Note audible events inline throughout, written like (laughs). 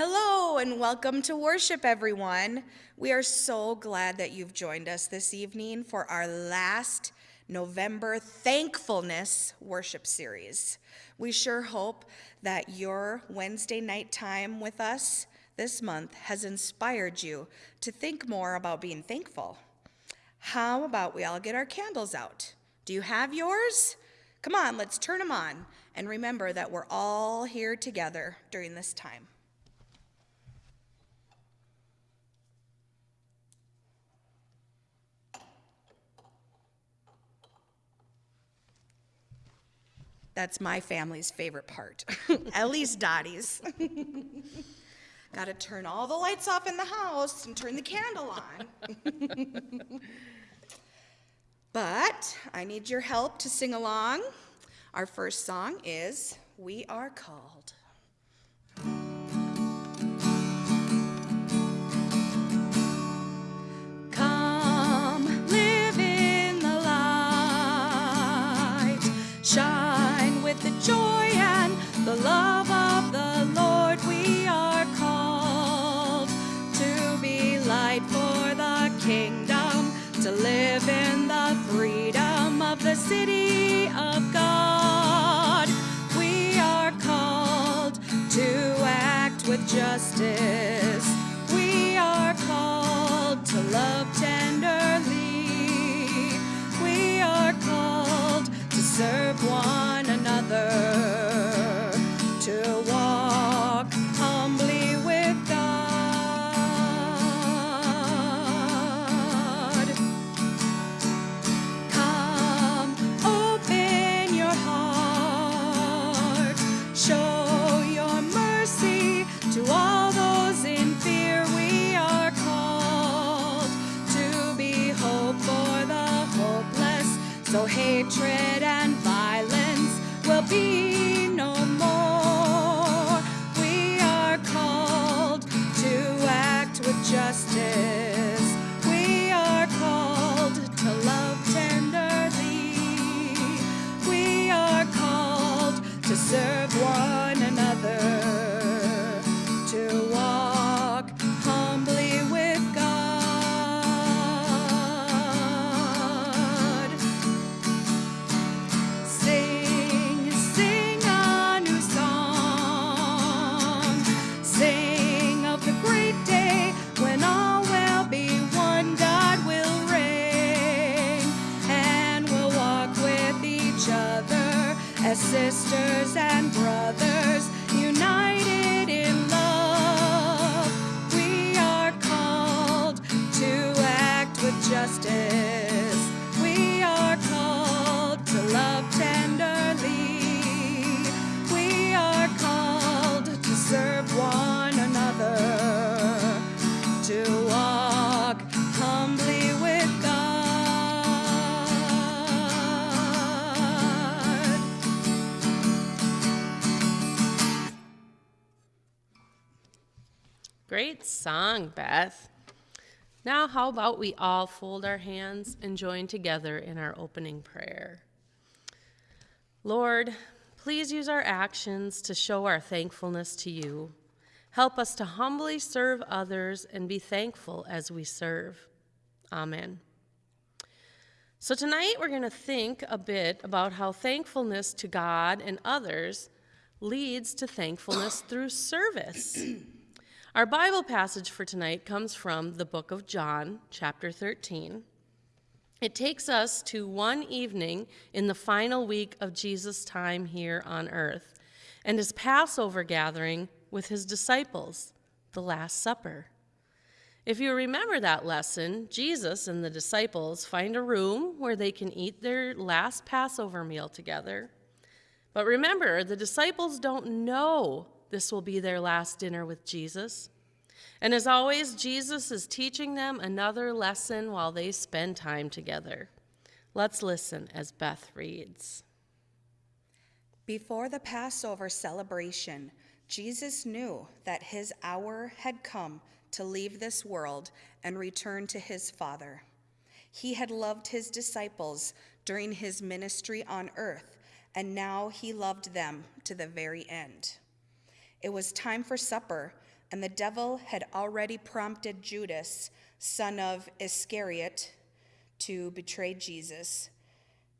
Hello and welcome to worship, everyone. We are so glad that you've joined us this evening for our last November Thankfulness worship series. We sure hope that your Wednesday night time with us this month has inspired you to think more about being thankful. How about we all get our candles out? Do you have yours? Come on, let's turn them on and remember that we're all here together during this time. That's my family's favorite part, (laughs) at least Dottie's. (laughs) Got to turn all the lights off in the house and turn the candle on. (laughs) but I need your help to sing along. Our first song is We Are Called. Sisters and brothers united in love. We are called to act with justice. Song, Beth. Now, how about we all fold our hands and join together in our opening prayer? Lord, please use our actions to show our thankfulness to you. Help us to humbly serve others and be thankful as we serve. Amen. So, tonight we're going to think a bit about how thankfulness to God and others leads to thankfulness through service. (clears throat) Our Bible passage for tonight comes from the book of John, chapter 13. It takes us to one evening in the final week of Jesus' time here on earth and his Passover gathering with his disciples, the Last Supper. If you remember that lesson, Jesus and the disciples find a room where they can eat their last Passover meal together. But remember, the disciples don't know this will be their last dinner with Jesus. And as always, Jesus is teaching them another lesson while they spend time together. Let's listen as Beth reads. Before the Passover celebration, Jesus knew that his hour had come to leave this world and return to his Father. He had loved his disciples during his ministry on earth, and now he loved them to the very end. It was time for supper, and the devil had already prompted Judas, son of Iscariot, to betray Jesus.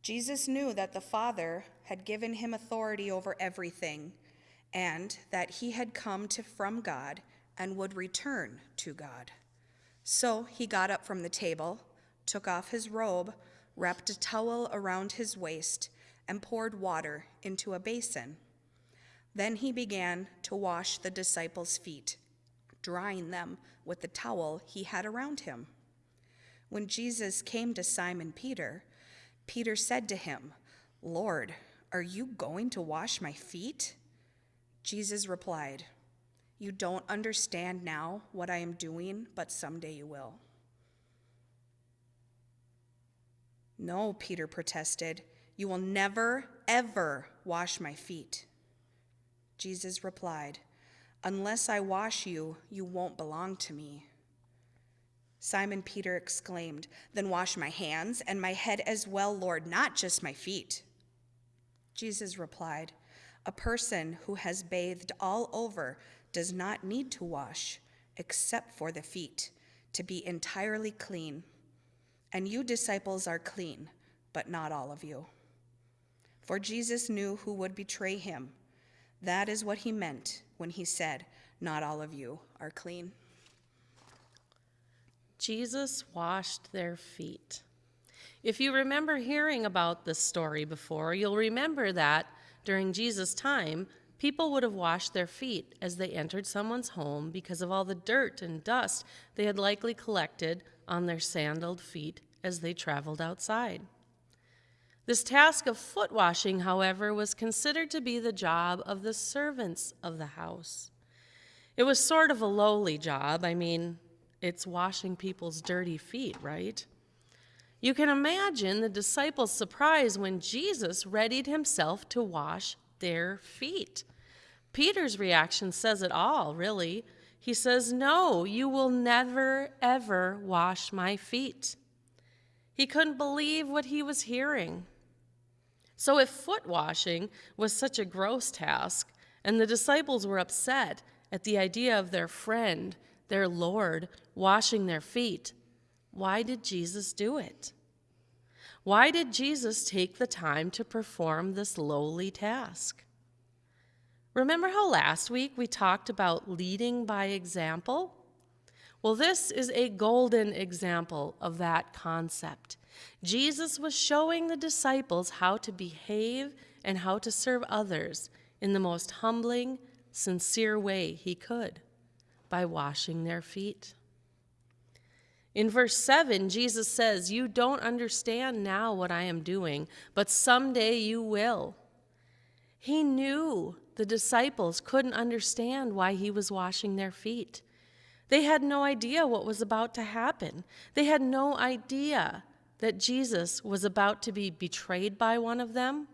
Jesus knew that the Father had given him authority over everything, and that he had come to, from God and would return to God. So he got up from the table, took off his robe, wrapped a towel around his waist, and poured water into a basin. Then he began to wash the disciples' feet, drying them with the towel he had around him. When Jesus came to Simon Peter, Peter said to him, Lord, are you going to wash my feet? Jesus replied, You don't understand now what I am doing, but someday you will. No, Peter protested, You will never, ever wash my feet. Jesus replied, Unless I wash you, you won't belong to me. Simon Peter exclaimed, Then wash my hands and my head as well, Lord, not just my feet. Jesus replied, A person who has bathed all over does not need to wash except for the feet to be entirely clean. And you disciples are clean, but not all of you. For Jesus knew who would betray him. That is what he meant when he said, Not all of you are clean. Jesus washed their feet. If you remember hearing about this story before, you'll remember that during Jesus' time, people would have washed their feet as they entered someone's home because of all the dirt and dust they had likely collected on their sandaled feet as they traveled outside. This task of foot washing, however, was considered to be the job of the servants of the house. It was sort of a lowly job. I mean, it's washing people's dirty feet, right? You can imagine the disciples' surprise when Jesus readied himself to wash their feet. Peter's reaction says it all, really. He says, No, you will never, ever wash my feet. He couldn't believe what he was hearing. So, if foot washing was such a gross task, and the disciples were upset at the idea of their friend, their Lord, washing their feet, why did Jesus do it? Why did Jesus take the time to perform this lowly task? Remember how last week we talked about leading by example? Well, this is a golden example of that concept. Jesus was showing the disciples how to behave and how to serve others in the most humbling, sincere way he could by washing their feet. In verse 7, Jesus says, You don't understand now what I am doing, but someday you will. He knew the disciples couldn't understand why he was washing their feet. They had no idea what was about to happen. They had no idea that Jesus was about to be betrayed by one of them,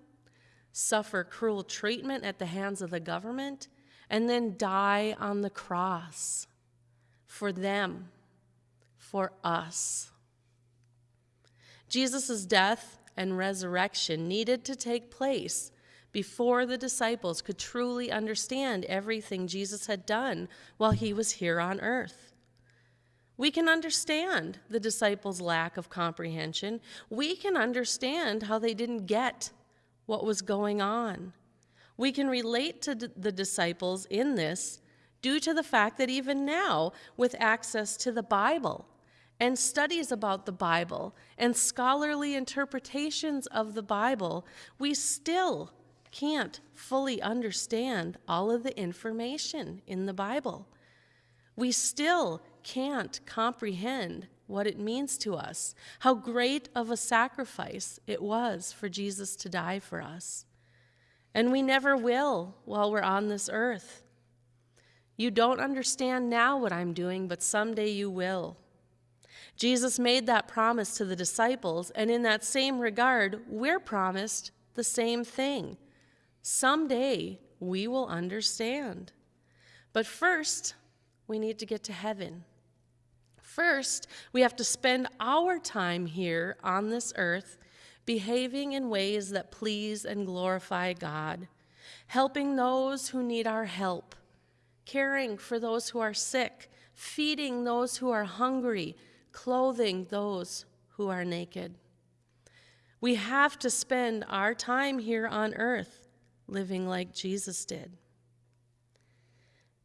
suffer cruel treatment at the hands of the government, and then die on the cross for them, for us. Jesus' death and resurrection needed to take place before the disciples could truly understand everything Jesus had done while he was here on earth. We can understand the disciples' lack of comprehension. We can understand how they didn't get what was going on. We can relate to the disciples in this due to the fact that even now, with access to the Bible and studies about the Bible and scholarly interpretations of the Bible, we still can't fully understand all of the information in the Bible. We still can't comprehend what it means to us, how great of a sacrifice it was for Jesus to die for us. And we never will while we're on this earth. You don't understand now what I'm doing, but someday you will. Jesus made that promise to the disciples, and in that same regard, we're promised the same thing. Someday we will understand. But first, we need to get to heaven. First, we have to spend our time here on this earth behaving in ways that please and glorify God, helping those who need our help, caring for those who are sick, feeding those who are hungry, clothing those who are naked. We have to spend our time here on earth living like Jesus did.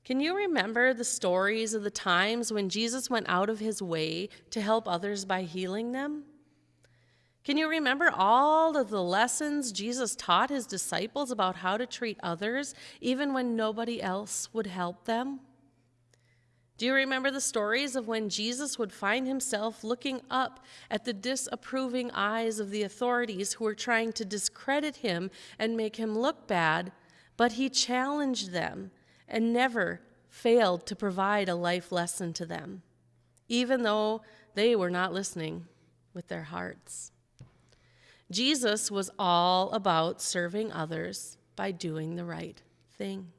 Can you remember the stories of the times when Jesus went out of his way to help others by healing them? Can you remember all of the lessons Jesus taught his disciples about how to treat others, even when nobody else would help them? Do you remember the stories of when Jesus would find himself looking up at the disapproving eyes of the authorities who were trying to discredit him and make him look bad, but he challenged them and never failed to provide a life lesson to them, even though they were not listening with their hearts? Jesus was all about serving others by doing the right thing.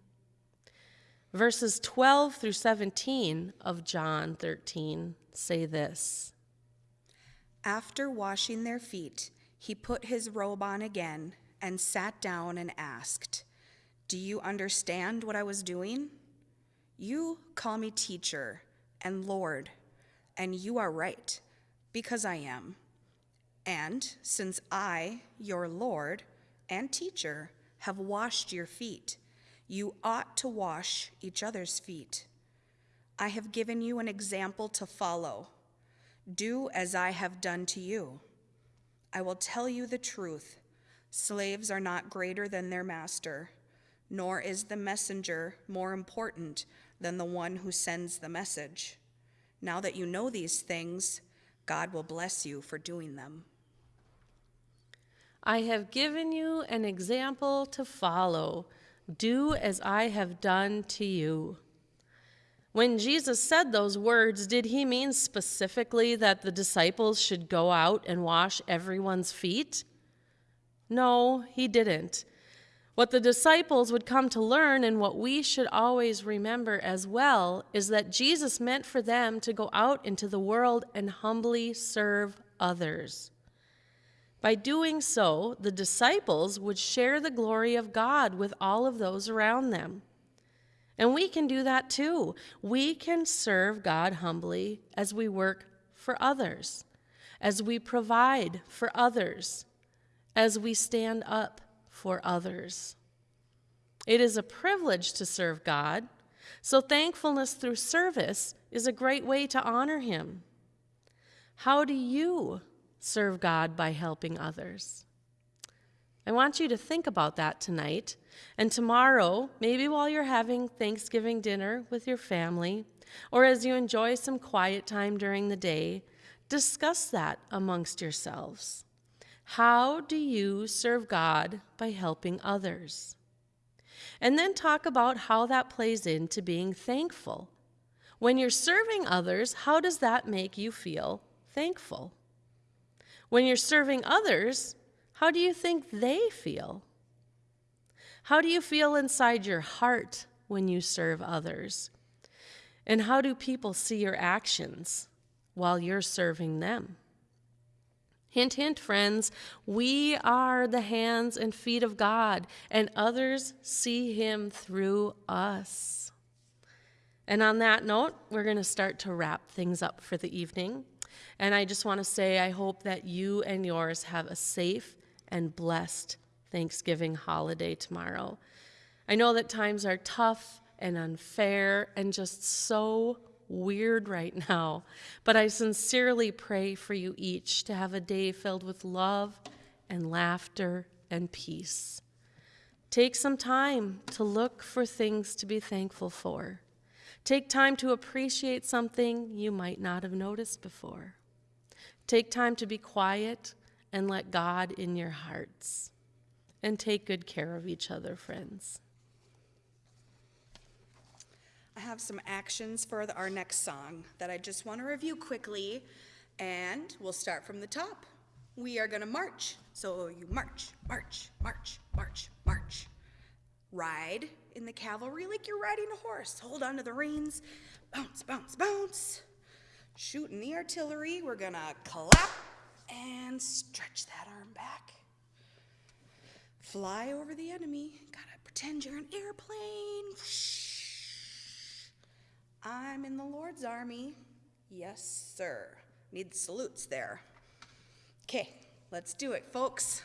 Verses 12 through 17 of John 13 say this After washing their feet, he put his robe on again and sat down and asked, Do you understand what I was doing? You call me teacher and Lord, and you are right, because I am. And since I, your Lord and teacher, have washed your feet, you ought to wash each other's feet. I have given you an example to follow. Do as I have done to you. I will tell you the truth. Slaves are not greater than their master, nor is the messenger more important than the one who sends the message. Now that you know these things, God will bless you for doing them. I have given you an example to follow. Do as I have done to you. When Jesus said those words, did he mean specifically that the disciples should go out and wash everyone's feet? No, he didn't. What the disciples would come to learn, and what we should always remember as well, is that Jesus meant for them to go out into the world and humbly serve others. By doing so, the disciples would share the glory of God with all of those around them. And we can do that too. We can serve God humbly as we work for others, as we provide for others, as we stand up for others. It is a privilege to serve God, so thankfulness through service is a great way to honor Him. How do you serve God by helping others? I want you to think about that tonight. And tomorrow, maybe while you're having Thanksgiving dinner with your family, or as you enjoy some quiet time during the day, discuss that amongst yourselves. How do you serve God by helping others? And then talk about how that plays into being thankful. When you're serving others, how does that make you feel thankful? When you're serving others, how do you think they feel? How do you feel inside your heart when you serve others? And how do people see your actions while you're serving them? Hint, hint, friends, we are the hands and feet of God, and others see Him through us. And on that note, we're going to start to wrap things up for the evening. And I just want to say, I hope that you and yours have a safe and blessed Thanksgiving holiday tomorrow. I know that times are tough and unfair and just so weird right now, but I sincerely pray for you each to have a day filled with love and laughter and peace. Take some time to look for things to be thankful for. Take time to appreciate something you might not have noticed before. Take time to be quiet and let God in your hearts. And take good care of each other, friends. Have some actions for the, our next song that I just want to review quickly, and we'll start from the top. We are going to march. So you march, march, march, march, march. Ride in the cavalry like you're riding a horse. Hold on to the reins. Bounce, bounce, bounce. Shoot in the artillery. We're going to clap and stretch that arm back. Fly over the enemy. Gotta pretend you're an airplane. I'm in the Lord's army. Yes, sir. Need salutes there. Okay, let's do it, folks.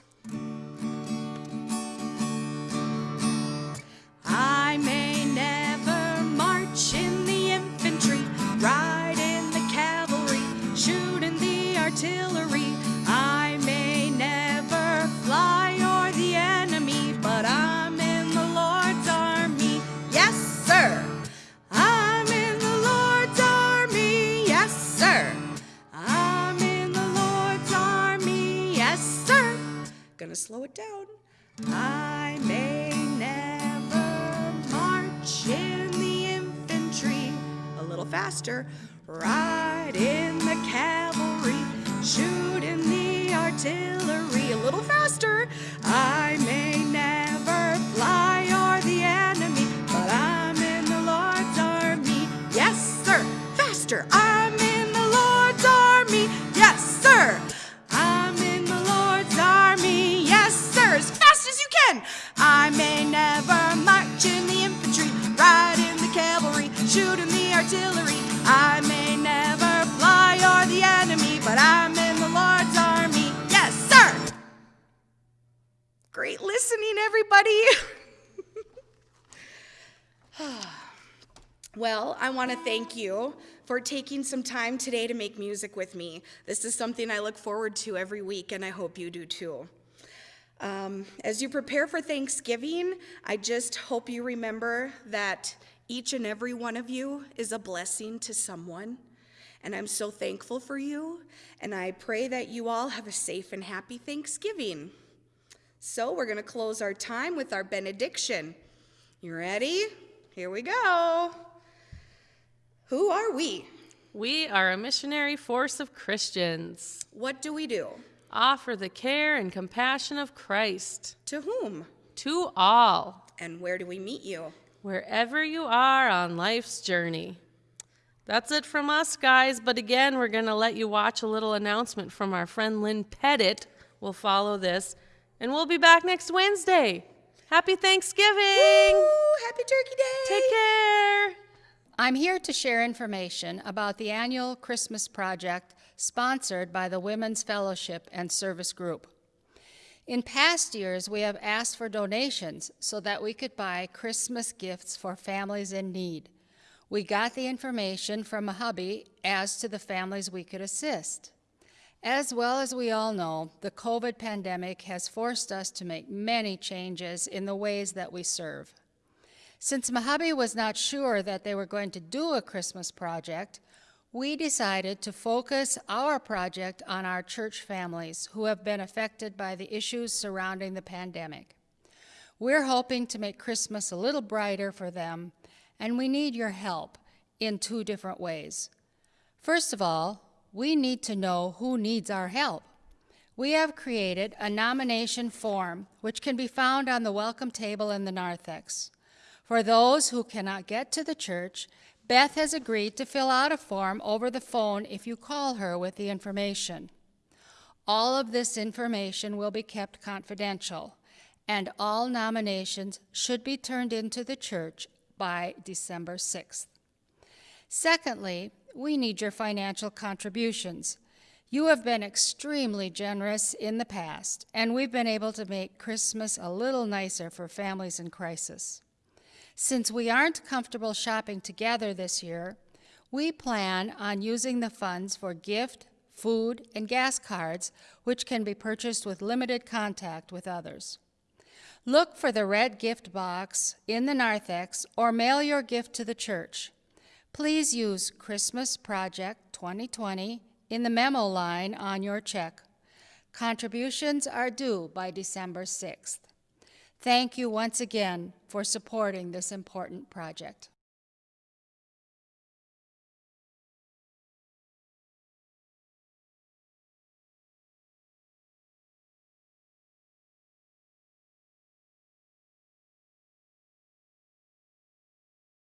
I may never march in the infantry. A little faster. Ride in the cavalry. Shoot in the artillery. Everybody. (laughs) Well, I want to thank you for taking some time today to make music with me. This is something I look forward to every week, and I hope you do too. Um, as you prepare for Thanksgiving, I just hope you remember that each and every one of you is a blessing to someone. And I'm so thankful for you, and I pray that you all have a safe and happy Thanksgiving. So, we're going to close our time with our benediction. You ready? Here we go. Who are we? We are a missionary force of Christians. What do we do? Offer the care and compassion of Christ To whom? to all, And where do we meet you? wherever you are on life's journey. That's it from us, guys. But again, we're going to let you watch a little announcement from our friend Lynn Pettit. We'll follow this, and we'll be back next Wednesday. Happy Thanksgiving! Woo! Happy Turkey Day! Take care! I'm here to share information about the annual Christmas project sponsored by the Women's Fellowship and Service Group. In past years, we have asked for donations so that we could buy Christmas gifts for families in need. We got the information from a hubby as to the families we could assist. As well as we all know, the COVID pandemic has forced us to make many changes in the ways that we serve. Since Mojave was not sure that they were going to do a Christmas project, we decided to focus our project on our church families who have been affected by the issues surrounding the pandemic. We're hoping to make Christmas a little brighter for them, and we need your help in two different ways. First of all, we need to know who needs our help. We have created a nomination form which can be found on the welcome table in the narthex. For those who cannot get to the church, Beth has agreed to fill out a form over the phone if you call her with the information. All of this information will be kept confidential, and all nominations should be turned into the church by December 6th. Secondly, we need your financial contributions. You have been extremely generous in the past, and we've been able to make Christmas a little nicer for families in crisis. Since we aren't comfortable shopping together this year, we plan on using the funds for gift, food, and gas cards, which can be purchased with limited contact with others. Look for the red gift box in the narthex or mail your gift to the church. Please use Christmas Project 2020 in the memo line on your check. Contributions are due by December 6th. Thank you once again for supporting this important project.